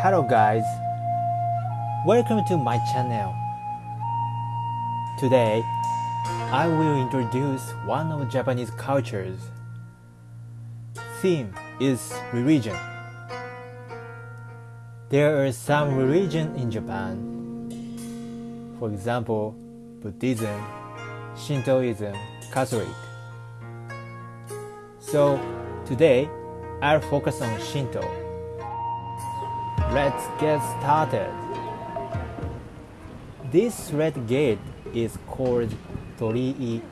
Hello guys, welcome to my channel. Today, I will introduce one of Japanese cultures. Theme is religion. There are some religion in Japan. For example, Buddhism, Shintoism, Catholic. So today I'll focus on Shinto. Let's get started. This red gate is called Torii.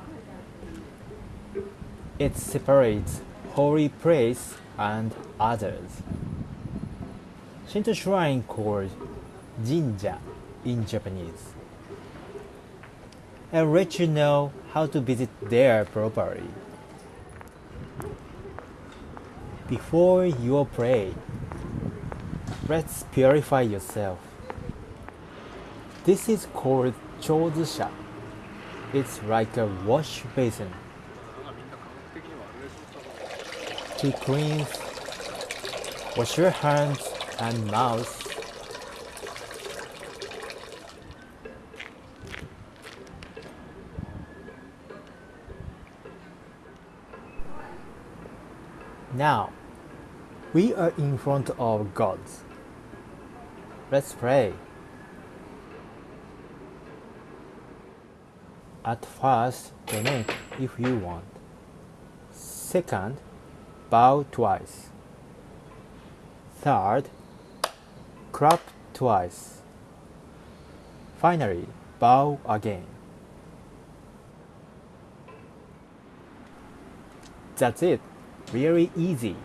It separates holy place and others. Shinto shrine called Jinja in Japanese. I'll let you know how to visit there properly. Before you pray, let's purify yourself. This is called chozusha. It's like a wash basin. To cleanse, wash your hands and mouth. Now, we are in front of gods. Let's pray. At first, donate if you want. Second, bow twice. Third, clap twice. Finally, bow again. That's it. Really easy.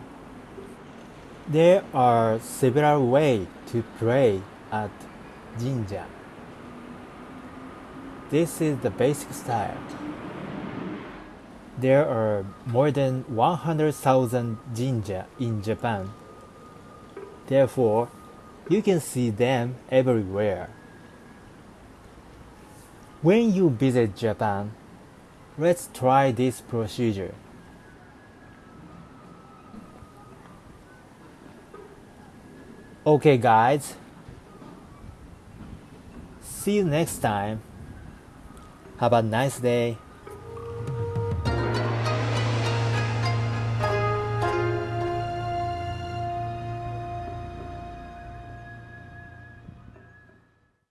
There are several ways to pray at Jinja. This is the basic style. There are more than 100,000 Jinja in Japan. Therefore, you can see them everywhere. When you visit Japan, let's try this procedure. Okay guys, see you next time. Have a nice day.